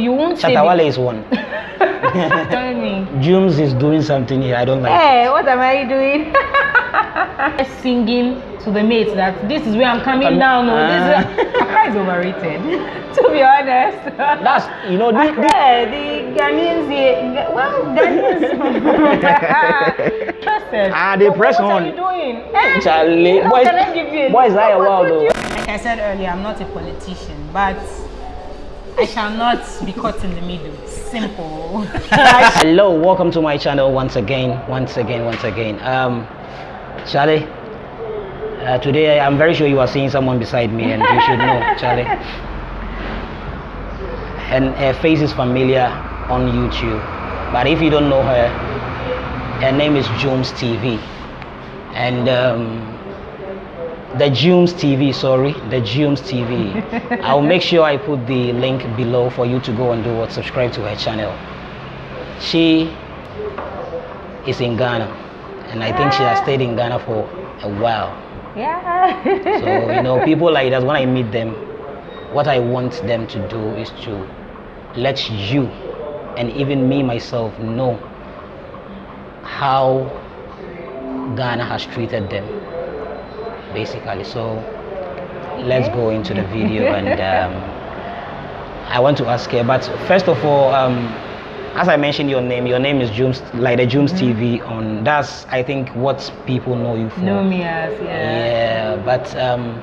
you won't say Shatta Wale is one. Tell me. Jums is doing something here. I don't like. Hey, what am I doing? Singing to the mates that this is where I'm coming Um, down. No, this ah. is Accra is overrated. to be honest. That's you know. This, this, Accra, the Ghanaians here. Well, Ghanaians. Trusted. Ah, they But press what on. are you doing? Eh? Charlie, How boys, can I a- boys are What wild would though. Like I said earlier, I'm not a politician, but I shall not be caught in the middle. Simple. Hello, welcome to my channel once again, once again, once again. Um, Charlie, uh, today I'm very sure you are seeing someone beside me, and you should know, Charlie. And her face is familiar on YouTube, but if you don't know her, her name is Jones TV, and um, the Jooms TV, sorry, the Jooms TV. I'll make sure I put the link below for you to go and do what subscribe to her channel. She is in Ghana, and I think she has stayed in Ghana for a while. yeah. So you know, people like that when I meet them, what I want them to do is to let you and even me myself know how Ghana has treated them, basically. So let's go into the video and um, I want to ask her. But first of all, um, as I mentioned your name, your name is Jooms, like the Jooms TV. On that's I think what people know you for. know me as yeah. Yeah, but um,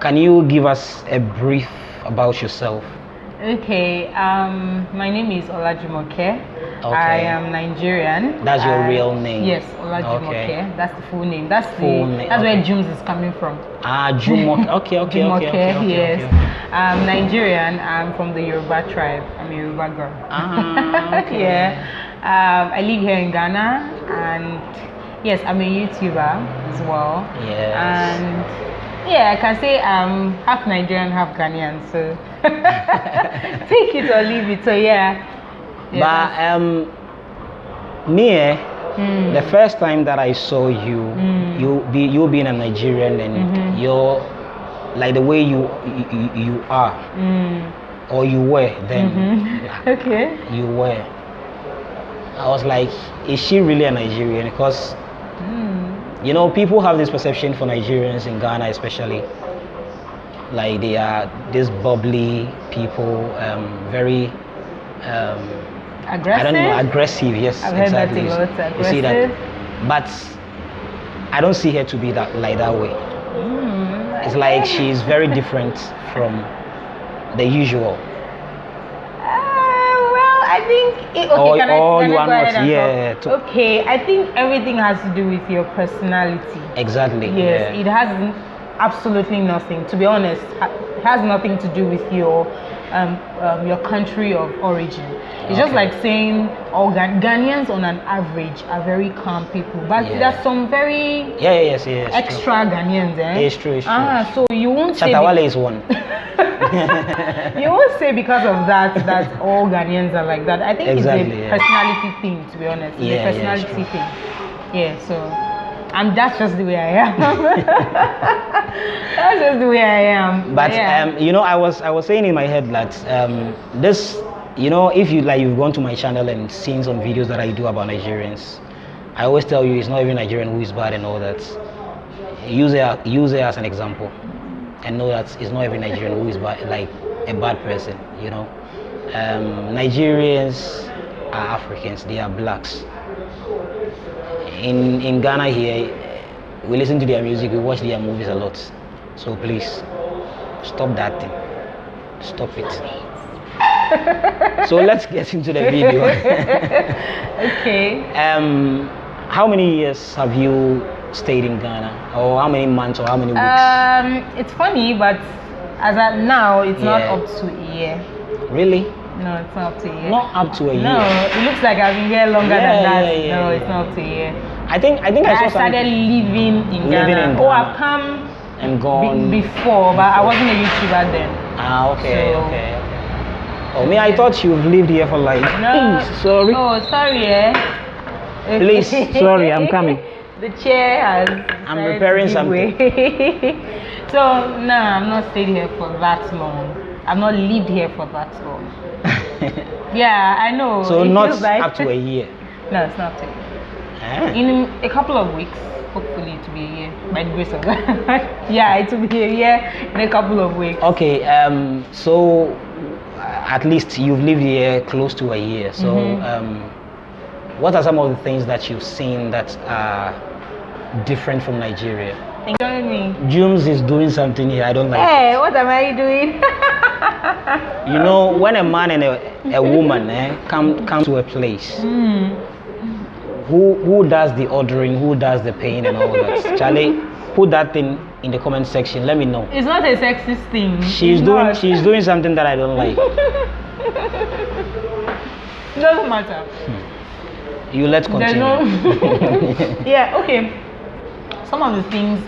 can you give us a brief about yourself? Okay, um, my name is Olajumoke. I am Nigerian. That's your I- real name? Yes, Olajumoke. Okay. That's the full name. That's Full the name, that's where okay. Jumes is coming from. Ah, Jumo. Okay, okay, okay, Jumoke, okay, okay, yes. okay. I'm Nigerian. I'm from the Yoruba tribe. I'm a Yoruba girl. Ah, okay. yeah. Um, I live here in Ghana, and yes, I'm a YouTuber as well. Yes. And yeah, I can say I'm half Nigerian, half Ghanaian. So take it or leave it. So yeah. yeah But um, me, eh, Mm. the first time that I saw you, Mm. you be you being a Nigerian and Mhm. you're like the way you you, you are Mm. or you were then. Mhm. Okay. You were. I was like, is she really a Nigerian? Because Mm. you know people have this perception for Nigerians in Ghana, especially like they are these bubbly people, um, very. Um, Aggressive. I don't know, aggressive. Yes, I've heard that exactly. a lot, You see that, but I don't see her to be that like that way. Mm. It's like she's very different from the usual. Uh, well, I think it, okay. Or- can I, or can you I are go ahead not, and yeah, talk? to- Okay, I think everything has to do with your personality. Exactly. Yes, yeah. it has absolutely nothing. To be honest, it has nothing to do with your um, um, your country of origin. It's just like saying all Ghan- Ghanaians on an average are very calm people, but Yeah. there's some very Yeah, yeah, yes, yes. true. extra Ghanaians. Eh? It's true, it's true, Ah, so you won't say. be- Shatta Wale is one. you won't say because of that that all Ghanaians are like that. I think Exactly, it's a yeah. personality thing, to be honest. It's a personality true. thing. Yeah, so and that's just the way I am. that's just the way I am. But yeah. um, you know, I was I was saying in my head that um, this, you know, if you like, you've gone to my channel and seen some videos that I do about Nigerians. I always tell you, it's not every Nigerian who is bad and all that. Use it use it as an example, and know that it's not every Nigerian who is bad, like a bad person. You know, um, Nigerians are Africans. They are blacks. In in Ghana here, we listen to their music, we watch their movies a lot. So please, stop that thing. Stop it. so let's get into the video. okay. um, how many years have you stayed in Ghana, or how many months, or how many weeks? Um, it's funny, but as at now, it's not up to a year. really? No, it's not up to a year. Not up to a year. No, it looks like I've been here longer Yeah, than that. yeah, yeah, no, yeah. it's not up to a year. I think I think I, I, started living in Living Ghana. in Oh, I've come and be- gone. before, but I wasn't a YouTuber then. ah, okay, So- okay, okay. Oh, me, I thought you've lived here for like. No. sorry. Oh, sorry, eh? Please, sorry, I'm coming. the chair has. I'm to give something. so no, I'm not staying here for that long. I've not lived here for that long. Yeah, I know. so it not like up to a year. no, it's not. It. Eh? In a couple of weeks, hopefully to be a year by the grace of God. yeah, it will be a year in a couple of weeks. Okay, um, so at least you've lived here close to a year. So, Mhm. um, what are some of the things that you've seen that are different from Nigeria? Enjoy me. Jums is doing something here I don't like. Hey, what am I doing? You know, when a man and a, a woman eh, come come to a place, Hmm. Who who does the ordering, who does the paying and all that? Charlie, put that thing in the comment section. Let me know. It's not a sexist thing. She's It's doing not. she's doing something that I don't like. It doesn't matter. You let's continue. no. yeah. Okay. Some of the things.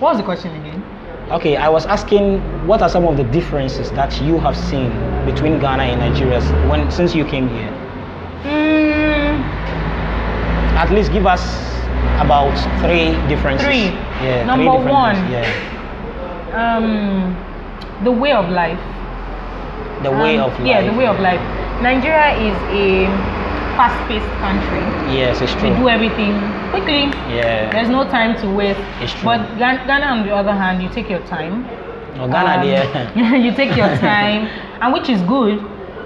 What was the question again? Okay, I was asking what are some of the differences that you have seen between Ghana and Nigeria when since you came here? Mm, At least give us about three differences. Three. Yeah. Number three one. Yeah. um, the way of life. The way Um, of life. Yeah, the way of life. Nigeria is a fast-paced country. Yes, it's We true. do everything quickly. Yeah. There's no time to waste. It's true. But Ghana, on the other hand, you take your time. Oh, Ghana, Um, there. you take your time, and which is good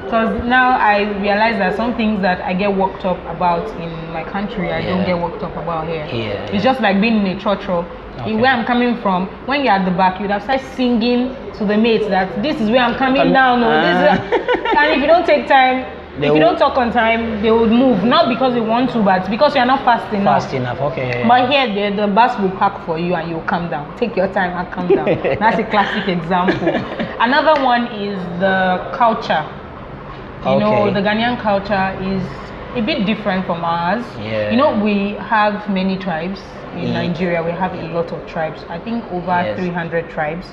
because now I realize that some things that I get worked up about in my country, I don't get worked up about here. Here, It's yeah. just like being in a church Okay. where I'm coming from. When you're at the back, you'd have started singing to the mates that this is where I'm coming Come- down. No, this is Ah. and if you don't take time, They if you don't talk on time, they would move. Not because they want to, but because you're not fast enough. Fast enough. Okay. But here, the, the bus will park for you and you'll come down. Take your time and come down. That's a classic example. Another one is the culture. You know, the Ghanaian culture is a bit different from ours. Yeah. You know, we have many tribes. In Yeah. Nigeria, we have a lot of tribes. I think over Yes. 300 tribes.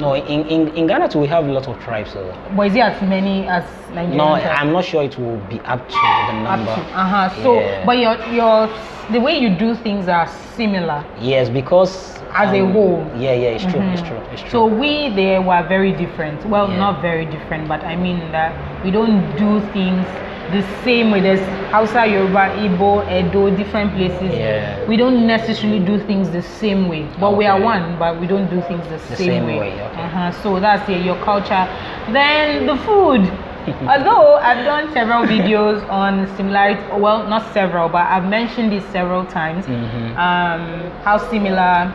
no, in, in, in Ghana too, we have a lot of tribes. So. But is it as many as Nigerian No? I'm not sure it will be up to the number. Up to- uh-huh. So, Yeah. but your your the way you do things are similar. Yes, because As a whole. Yeah, yeah, it's true. It's Mhm. true. It's true. So we there were very different. Well, Yeah. not very different, but I mean that we don't do things the same way. There's Hausa, Yoruba, Igbo, Edo, different places. Yeah. We don't necessarily do things the same way, but we are one. But we don't do things the, The same, same way. way, okay. Uh-huh. So that's yeah, your culture. Then the food. Although I've done several videos on similarity, well, not several, but I've mentioned this several times. Mhm. Um, how similar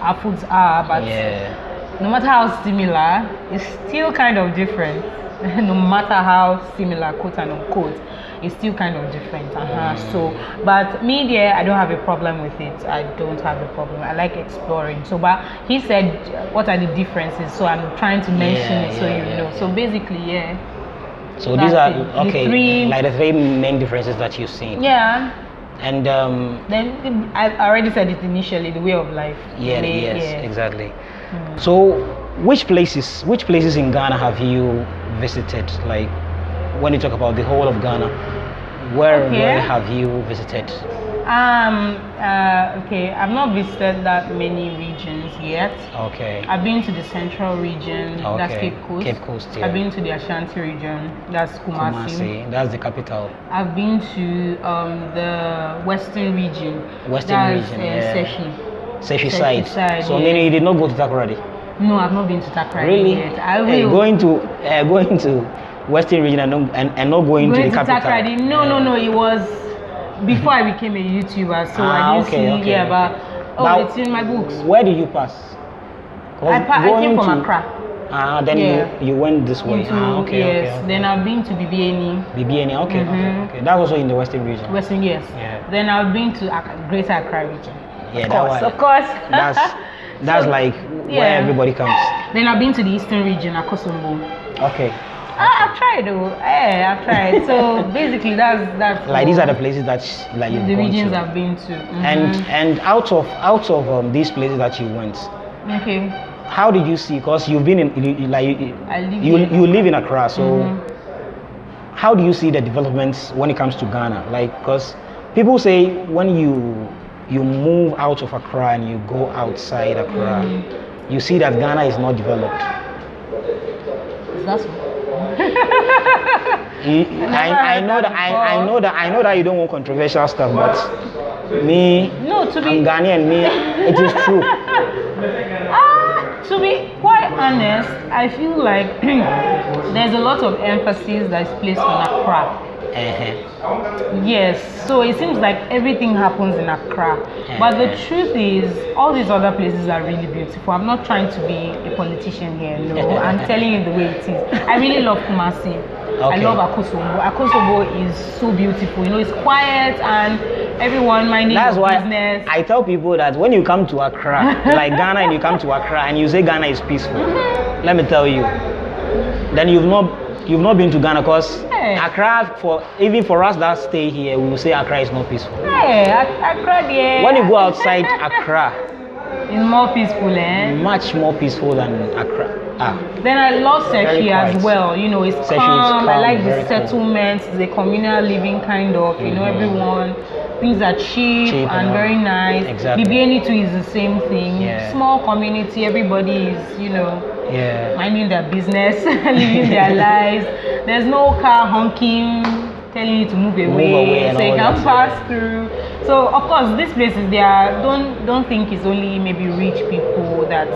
our foods are, but yeah. no matter how similar, it's still kind of different. no matter how similar, quote and unquote, it's still kind of different. Uh-huh. So, but media, I don't have a problem with it. I don't have a problem. I like exploring. So, but he said, what are the differences? So I'm trying to mention Yeah, it so yeah, you know. So basically, yeah, So these are That's it. The okay, three- like the three main differences that you've seen. yeah. And um, Then I already said it initially, the way of life. yeah, Way- yes, yeah. exactly. Mm. So, which places, which places in Ghana have you visited? Like, when you talk about the whole of Ghana, where Okay. where have you visited? Um. Uh, okay. I've not visited that many regions yet. Okay. I've been to the central region. That's Cape Coast. Cape Coast, yeah. I've been to the Ashanti region. That's Kumasi. Kumasi, that's the capital. I've been to um, the western region. Western that's, region, uh, yeah. Seshi. Seshi Seshi side. side, So yeah. meaning you did not go to Takoradi? No, I've not been to Takoradi Really? yet. I will. Hey, going to uh, going to Western region and not, and, and not going, Going to to the capital. Takoradi. No, no, no. It was before I became a YouTuber, so Ah, I didn't okay, see. okay, yeah, okay. but oh, Now, it's in my books. Where did you pass? I, pa- I came from Accra. Ah, then Yeah. you, you went this way. Into, ah, okay, yes. okay, okay. Then I've been to Bibiani, Bibiani, okay, okay, Mhm. okay. That was also in the Western region. Western, yes. Yeah. Then I've been to Greater Accra region. yeah, of course, of course. That's that's So, like yeah. where everybody comes. Then I've been to the Eastern region, Akosombo. Okay. Ah, I've tried though. Yeah, I've tried. so basically, that's that's Like these are the places that like you've the regions. I've been to. And Mhm. and out of out of um, these places that you went, okay, how did you see? Because you've been in you- like you, live you, here. you live in Accra, so Mhm. how do you see the developments when it comes to Ghana? Like, because people say when you you move out of Accra and you go outside Accra, Mhm. you see that Ghana is not developed. Is that so? You- I, I know that I, I know that I know that you don't want controversial stuff, but me, No, to I'm be Ghanaian. Me, it is true. Ah, to be quite honest, I feel like there's a lot of emphasis that is placed on Accra. Uh-huh. Yes, so it seems like everything happens in Accra. But the Mhm. truth is, all these other places are really beautiful. I'm not trying to be a politician here, no. I'm telling you the way it is. I really love Kumasi. I love Akosombo. Akosombo is so beautiful. You know, it's quiet and everyone minding That's why business. I tell people that when you come to Accra, like Ghana, and you come to Accra and you say Ghana is peaceful, let me tell you, then you've not you've not been to Ghana because Hey. Accra for even for us that stay here, we will say Accra is not peaceful. Ac- Accra yeah. When you go outside Accra, it's more peaceful, eh? much more peaceful than Accra. Ah, Then I love Sechi as well. You know, it's is calm. I like the settlements, the communal living kind of. You know, Mhm. everyone. Things are cheap, Cheap and and very nice. Exactly. Bibiani too is the same thing. Yeah. Small community. Everybody is, you know, yeah. minding their business, living their lives. There's no car honking, telling you to move away, away so you can pass yeah. through. So of course, these places they are don't don't think it's only maybe rich people that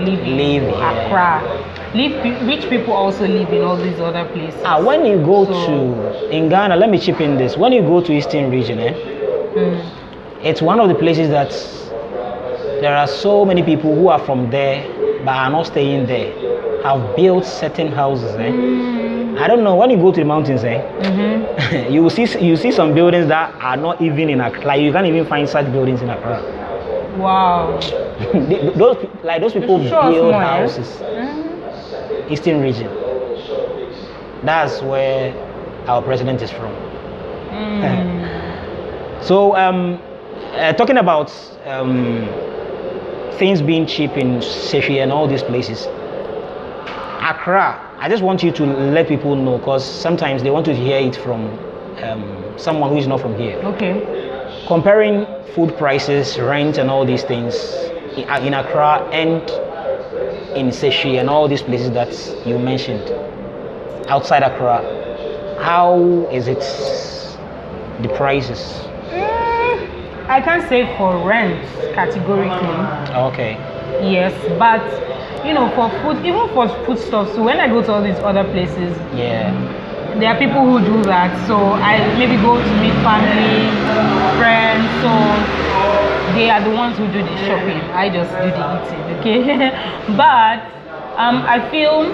live in Live. Accra. Live, rich people also live in all these other places. Ah, when you go So- to in Ghana, let me chip in this. When you go to Eastern region, eh, Mm. it's one of the places that there are so many people who are from there but are not staying there, have built certain houses. Eh? Mm. I don't know. When you go to the mountains, eh, Mhm. you will see you see some buildings that are not even in Accra. Like you can't even find such buildings in Accra. Wow. Those like those people build eh? houses. Mm. Eastern region. That's where our president is from. Mm. So, um, uh, talking about um, things being cheap in Sefi and all these places, Accra, I just want you to let people know because sometimes they want to hear it from um, someone who is not from here. Okay. Comparing food prices, rent, and all these things in, uh, in Accra and in Seshi and all these places that you mentioned outside Accra, how is it the prices? I can't say for rent categorically. Okay. Yes, but you know, for food, even for foodstuffs. So when I go to all these other places, Yeah. there are people who do that. So I maybe go to meet family, friends. So they are the ones who do the shopping. I just do the eating. Okay, but um, I feel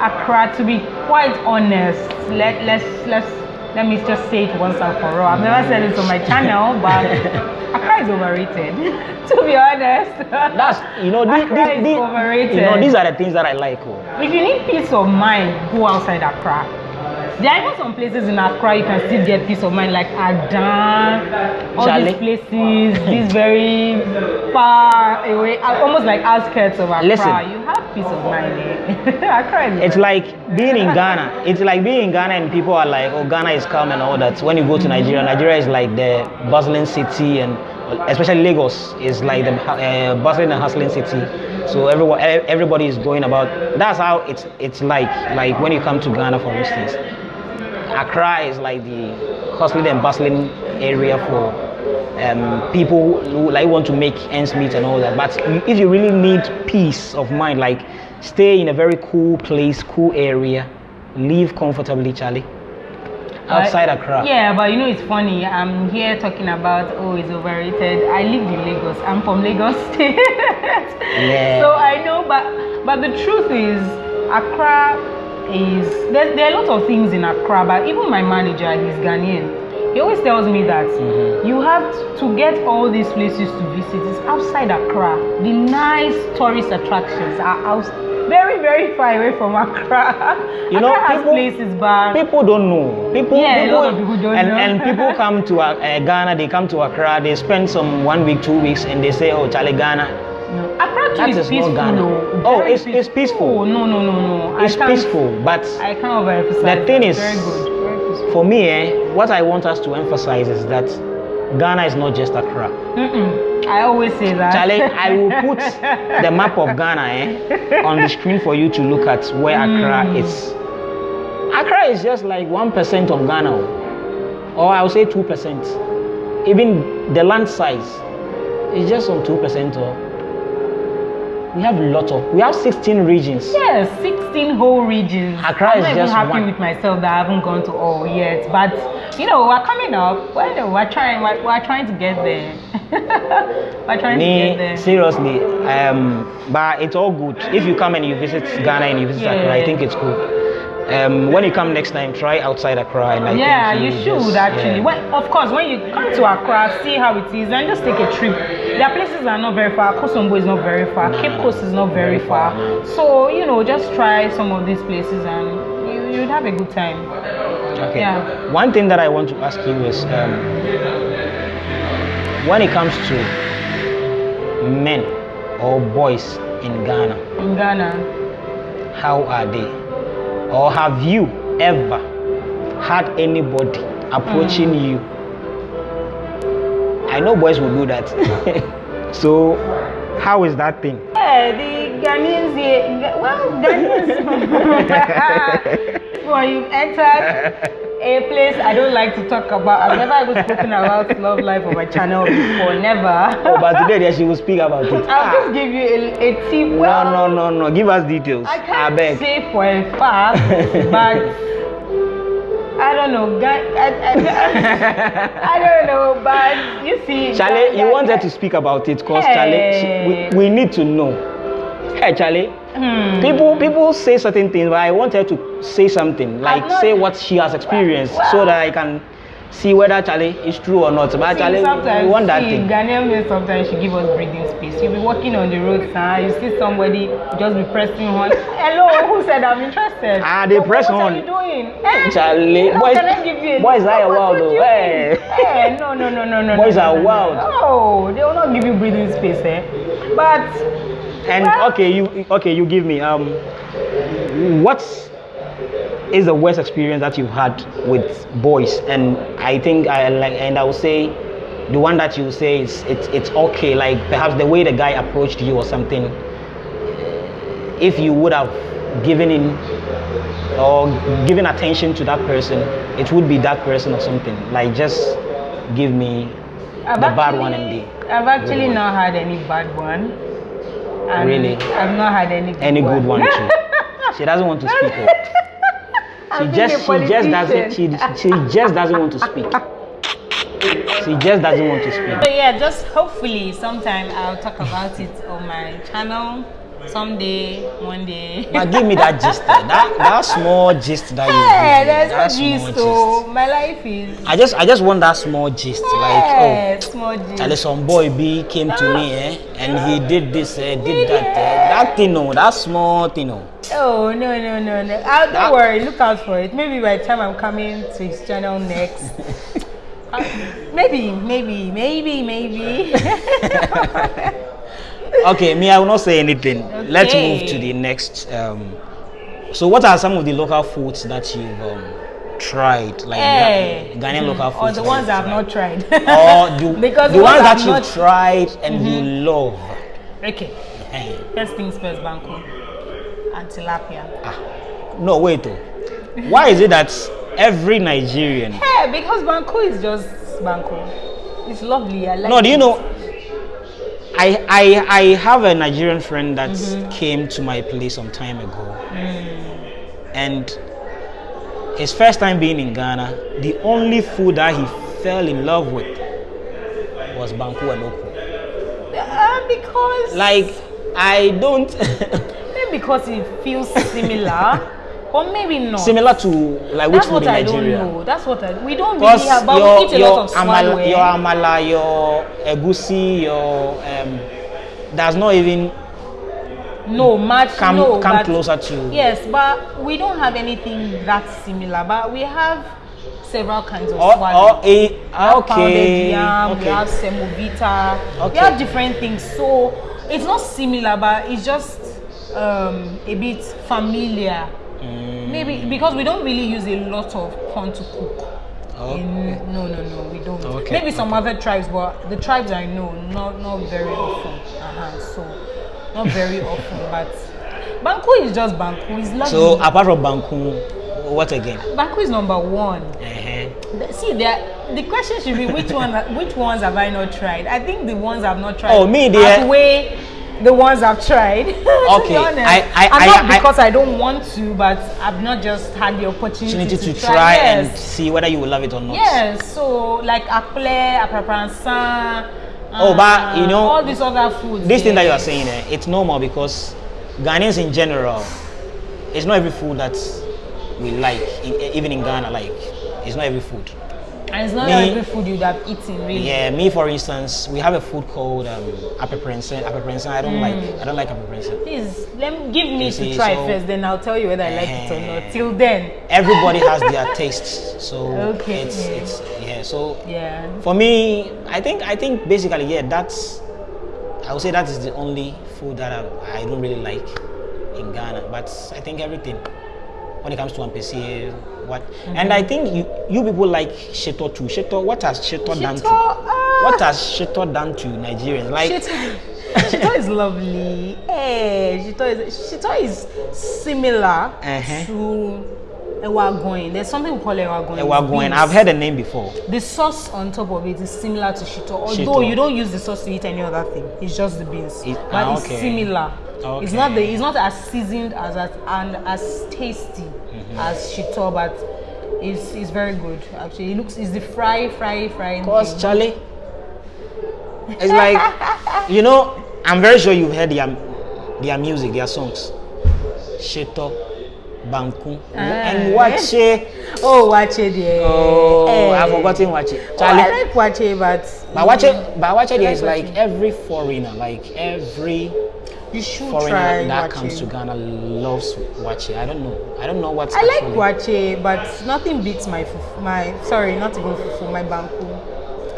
Accra to be quite honest. Let let's let's let me just say it once and for all. I've never said it on my channel, but Accra is overrated. to be honest. That's you know these, Accra is these, overrated. you know these are the things that I like. Oh. If you need peace of mind, go outside Accra. There are even some places in Accra you can still get peace of mind, like Adan, all Charlie. these places, these very far away, uh, almost like outskirts of Accra. Listen. You have peace of mind. Eh? Accra is It's like being in Ghana. It's like being in Ghana and people are like, oh, Ghana is calm and all that. When you go to Nigeria, Nigeria is like the bustling city and especially Lagos is like the uh, bustling and hustling city. So everyone, everybody is going about. That's how it's it's like. Like when you come to Ghana, for instance, Accra is like the hustling and bustling area for um, people who like want to make ends meet and all that. But if you really need peace of mind, like stay in a very cool place, cool area, live comfortably, Charlie. Outside But- Accra. Yeah, but you know it's funny. I'm here talking about oh it's overrated. I live in Lagos. I'm from Lagos State. Yeah. So I know, but but the truth is, Accra is there, there are a lot of things in Accra. But even my manager, he's Ghanaian. He always tells me that Mhm. you have to get all these places to visit. It's outside Accra. The nice tourist attractions are out, very very far away from Accra. You know, Accra has people- places, but People don't know. People, Yeah, a lot of people don't and, know. and people come to uh, Ghana, they come to Accra, they spend some one week, two weeks, and they say, oh, Charlie, Ghana. No. Accra too That is is not peaceful. Ghana. Oh, it's- it's peaceful. Oh, no, no, no, no. It's peaceful, but I can't overemphasize. The thing is- very good. Very peaceful. for me, eh, what I want us to emphasize is that Ghana is not just Accra. I always say that. Charlie, I will put the map of Ghana eh, on the screen for you to look at where Accra Mm. is. Accra is just like 1% of Ghana, oh. or I would say 2%. Even the land size is just on 2%. Or we have a lot of, we have 16 regions. Yes, 16 whole regions. Accra I'm is not even happy one. with myself that I haven't gone to all yet. But you know, we're coming up. Well, we're trying. We're, we're trying to get there. we're trying to get Me, there. seriously, um, but it's all good. If you come and you visit Ghana and you visit Yeah. Accra, I think it's good. Um, when you come next time, try outside Accra. And I yeah, think you should just- actually. yeah. When, of course, when you come to Accra, see how it is, and just take a trip. Their places are not very far. Kosombo is not very far. Cape Coast is not very, Very far, far. So you know, just try some of these places, and you you'd have a good time. Okay. Yeah. One thing that I want to ask you is um, when it comes to men or boys in Ghana, In Ghana, how are they? Or have you ever had anybody approaching Mm. you? I know boys will do that. so, how is that thing? Yeah, the Ghanaians here, well, Ghanaians. when you entered a place I don't like to talk about, I've never even spoken about love life on my channel before, never. Oh, but today there she will speak about it. I'll just give you a, a tip. no, Well, no, no, no. Give us details. I can't beg. say for a fact, but I don't know. Ga- I, I, I don't know, but you see. Charlie, you wanted to speak about it because Charlie, she- we, we need to know. Hey, Charlie, Hmm. people people say certain things, but I want her to say something, like not- say what she has experienced, so Well- that I can see whether Charlie is true or not. But See, Charlie, sometimes we want that see, thing. Ghanaian men sometimes should give us breathing space. You'll be walking on the road, sir. You see somebody just be pressing on. Hello, who said I'm interested? Ah, they But press what on. What are you doing? Eh? Charlie, boys, you a boys are wild though. Hey. mean? Eh, no, no, no, no, no. Boys no, are no, wild. No, they will not give you breathing space, eh? But And okay, you okay, you give me um, what is the worst experience that you've had with boys? And I think I like, and I would say, the one that you say is it's it's okay. Like perhaps the way the guy approached you or something. If you would have given in or given attention to that person, it would be that person or something. Like just give me I've the bad one actually- and the I've actually not had any bad one. And Really? I've not had any good any one. good one too. she doesn't want to speak. oh. She I've just she just doesn't she, she just doesn't want to speak. She just doesn't want to speak. So yeah, just hopefully sometime I'll talk about it on my channel someday, one day. But give me that gist, that that small gist that you yeah, there's that gist. So my life is I just I just want that small gist, yeah, like small oh, gist. Charlie, some boy B came to me, eh, and he did this, eh, did that, eh, that thing, no, that small thing, no. Oh no no no no! Uh, don't That- worry, look out for it. Maybe by the time I'm coming to his channel next, uh, maybe maybe maybe maybe. Okay, me, I will not say anything. Let's move to the next. Um, so, what are some of the local foods that you've um, tried, like Eh, Gha- Ghanaian local foods? or the ones I've not tried. Or the, because the ones that you've tried and you love. Okay, Eh, first things first, banku and tilapia. No, wait. Oh. Why is it that every Nigerian? Yeah, because banku is just banku. It's lovely. I like. No, do you it. know? I I I have a Nigerian friend that Mm-hmm. came to my place some time ago, Mm. and his first time being in Ghana, the only food that he fell in love with was banku and okra. Uh, because Like I don't maybe because it feels similar, or maybe not. similar to like which That's food what in I Nigeria. don't know. That's what I. We don't really have, but your we eat a your lot of amala, swallow. your eh? amala, your egusi, your um, does not even No, much come no. come but- closer to. Yes, but we don't have anything that similar. But we have several kinds of Or, swallow. or a, We have pounded okay, yam, we have semovita, we have different things. So it's not similar, but it's just um, a bit familiar. Mm, Maybe because we don't really use a lot of corn to cook. Oh, In, no, no, no, we don't. Okay, Maybe some other tribes, but the tribes I know, not not very often. Uh-huh, so, not very often, but Banku is just Banku. It's lovely. So apart from Banku, what again? Banku is number one. Uh-huh. The- See, there, the question should be which one, which ones have I not tried? I think the ones I've not tried. Oh, me, they- outweigh the ones I've tried. to Okay, I- I- I- not I- because I, don't want to, but I've not just had the opportunity, Opportunity to try. try yes. and see whether you will love it or not. Yes, so like apple, aprapransa. Oh, but, you know, all these other foods. This thing that you are saying, eh, it's normal because Ghanaians in general, it's not every food that we like, in, even in Ghana, like, it's not every food. And it's not me- every food you'd have eaten, really. Yeah, me for instance, we have a food called um, apeprensa. Apeprensa, I don't like. I don't like apeprensa. Please, let me, give me You to see, try so- first, then I'll tell you whether I like it or Eh. not. Till then, Everybody has their tastes, so Okay. it's it's yeah. So yeah. for me, I think I think basically yeah, that's I would say that is the only food that I, I don't really like in Ghana. But I think everything when it comes to ampesi, what and I think you you people like shito too. Shito, what has shito, done to ah. what has shito done to Nigerians? Like Shito, Shito is lovely. Hey, Shito is Shito is similar Uh-huh. to ewa agoyin. There's something we call ewa agoyin. eh, we're going. I've heard the name before. The sauce on top of it is similar to shito, although Shito. you don't use the sauce to eat any other thing. It's just the beans, It- but ah, it's okay. similar. It's not the it's not as seasoned as as and as tasty Mm-hmm. as shito, but it's it's very good actually. It looks it's the fry fry fry. Cause Charlie, it's like you know. I'm very sure you've heard their their music, their songs. Shito, Banku, and Ah. Waakye. Oh, waakye there. Oh, Eh. I've forgotten Waakye. Oh, I Charlie, like waakye, but but Waakye, but Waakye there is like every foreigner, like every you should foreigner try that waakye. comes to Ghana loves Waakye. I don't know. I don't know what's I like waakye, but nothing beats my fufu, my sorry, not even fufu, my banku.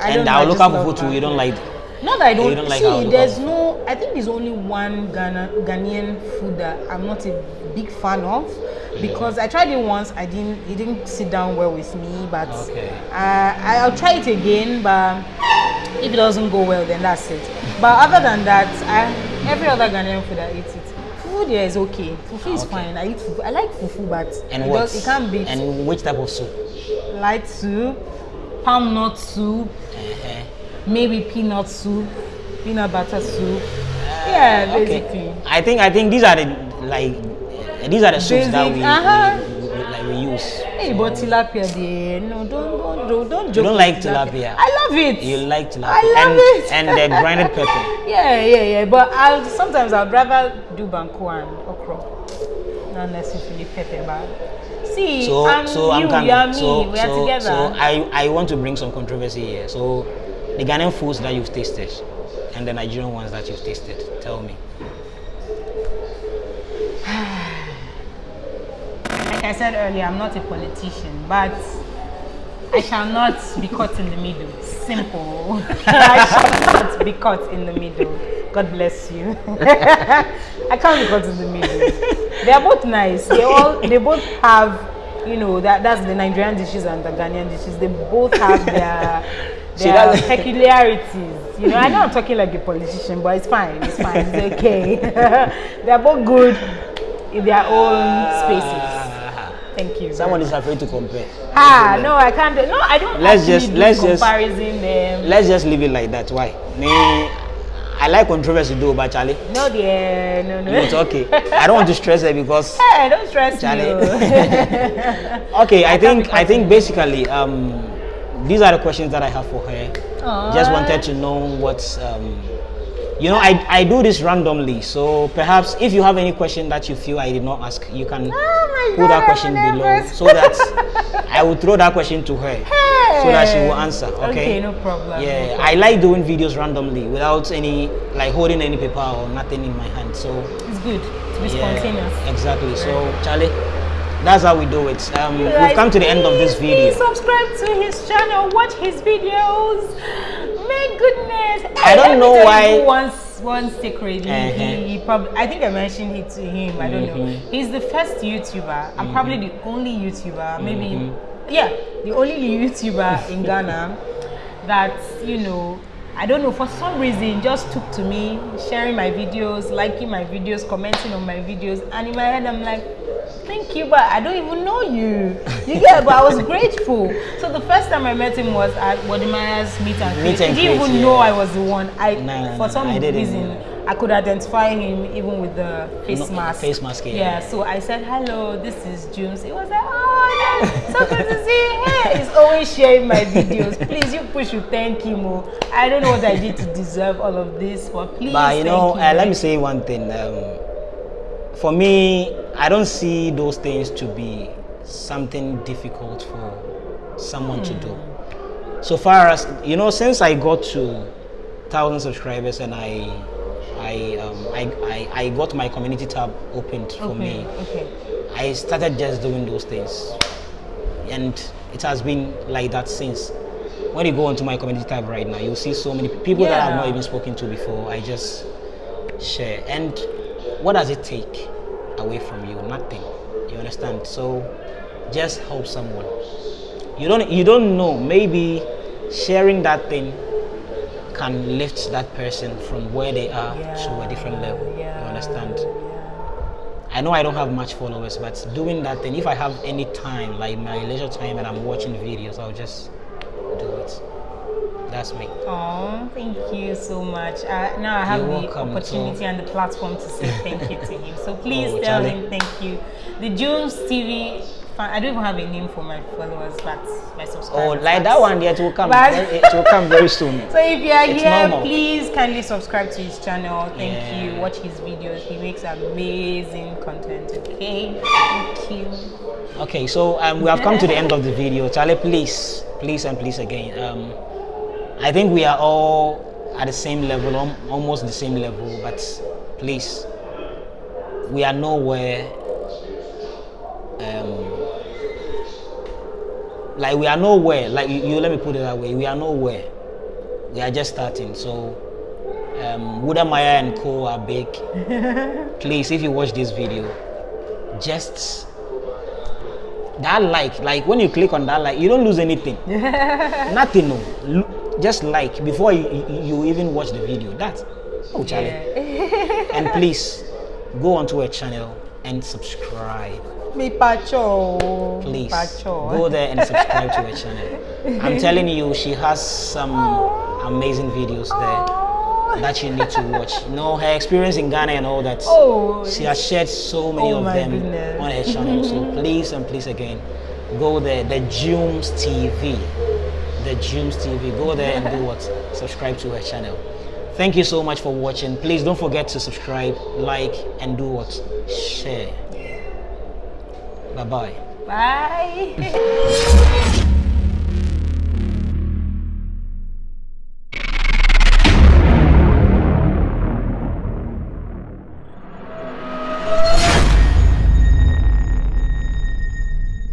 I And our I just local love fufu too. You don't like. Not that I don't, don't like see. There's no. I think there's only one Ghana Ghanaian food that I'm not a big fan of because I tried it once. I didn't. It didn't sit down well with me. But Okay. uh, I'll try it again. But if it doesn't go well, then that's it. But other than that, I, every other Ghanaian food I eat it. Fufu there is okay. Fufu is Okay. fine. I eat fufu. I like fufu, but And it, what? does, it can't beat And which type of soup? light soup, palm nut soup, Uh-huh. maybe peanut soup, peanut butter soup. yeah, Okay. basically. I think I think these are the like these are the soups that we, uh-huh. we, we like we use. Hey, but tilapia, there, no, don't, don't, don't, don't joke. You don't like tilapia? I love it. You like tilapia I love and it. and the grinded pepper. yeah, yeah, yeah. But I'll sometimes I'd rather do banku and okra, not necessarily pepper. But see, So I'm so you, I'm coming. you are me. so we are so, together. so I I want to bring some controversy here. So the Ghanaian foods that you've tasted and the Nigerian ones that you've tasted. Tell me. Like I said earlier, I'm not a politician, but I shall not be caught in the middle. Simple. I shall not be caught in the middle. God bless you. I can't be caught in the middle. They are both nice. They all they both have, you know, that that's the Nigerian dishes and the Ghanaian dishes. They both have their their peculiarities. You know, I know I'm talking like a politician, but it's fine. It's fine. It's okay. They're both good in their own spaces. Someone is afraid to compare. Ah, no, I can't. Do, no, I don't. Let's just- let's just- comparison them. Let's just leave it like that. Why? Me, I like controversy though, but Charlie. no, dear, no, no. It's okay. I don't want to stress it because Hey, don't stress Charlie. okay i can't think i think basically um these are the questions that i have for her just wanted to know what's um you know I, I do this randomly so perhaps if you have any question that you feel i did not ask you can Oh my put that question below so that i will throw that question to her so that she will answer okay Okay, no problem. yeah no i like doing videos randomly without any like holding any paper or nothing in my hand so. It's good to be yeah, spontaneous. exactly so charlie that's how we do it um, we've come to the end of this video Please subscribe to his channel, watch his videos. My goodness. I don't know why- You one, secret. He, Uh-huh. he, he probably, I think I mentioned it to him. I don't know. Mhm. He's the first YouTuber. I'm probably the only YouTuber. Maybe, Mhm. yeah, the only YouTuber in Ghana that you know I don't know for some reason just took to me sharing my videos, liking my videos, commenting on my videos, and in my head I'm like, thank you, but I don't even know you. You get, but I was grateful. So the first time I met him was at Wode Maya's meet and greet. He didn't even yeah. know I was the one. I no, for some I reason. I could identify him even with the face No, mask. face mask, yeah. Yeah. So I said, hello, this is Junes. He was like, oh, so good to see you. Hey, he's always sharing my videos. Please, you push to thank him. Oh. I don't know what I did to deserve all of this, but please. But you know, uh, let me say one thing. Um, for me, I don't see those things to be something difficult for someone to do. So far as you know, since I got to thousand subscribers and I, I, um, I, I, I got my community tab opened for Okay, me. okay. I started just doing those things, and it has been like that since. When you go onto my community tab right now, you'll see so many people that I've not even spoken to before. I just share. And what does it take away from you? Nothing. You understand? So just help someone. You don't you don't know. Maybe sharing that thing can lift that person from where they are to a different level. Yeah. You understand? Yeah. I know I don't have much followers, but doing that thing, if I have any time, like my leisure time, and I'm watching videos, I'll just do it. That's me. Oh, thank you so much. Uh, now I have You're the opportunity and the platform to say thank you to him. So please Oh, tell Charlie. him thank you. The Junes TV I don't even have a name for my followers, but my subscribers. Oh, like that one, yeah, it will come. But- it will come very soon. So if you are It's here, normal. please kindly subscribe to his channel. Thank Yeah. you. Watch his videos. He makes amazing content. Okay. Thank you. Okay, so um, we have come to the end of the video. Charlie, please, please, and please again. Um, I think we are all at the same level, almost the same level, but please, we are nowhere. Um, like we are nowhere. Like you, you, let me put it that way. We are nowhere. We are just starting. So, um, Wode Maya and Co are big. please, if you watch this video, just that like like when you click on that like you don't lose anything nothing no just like before you, you, you even watch the video That, oh charlie and please go onto her channel and subscribe Me pacho. please Pacho. go there and subscribe to her channel i'm telling you she has some amazing videos there that you need to watch you know her experience in ghana and all that Oh, she has shared so many Oh of them goodness. on her channel. So please and please again, go there. The Jumes TV. The Jumes TV. Go there and do what? Subscribe to her channel. Thank you so much for watching. Please don't forget to subscribe, like, and do what? Share. Bye bye. Bye.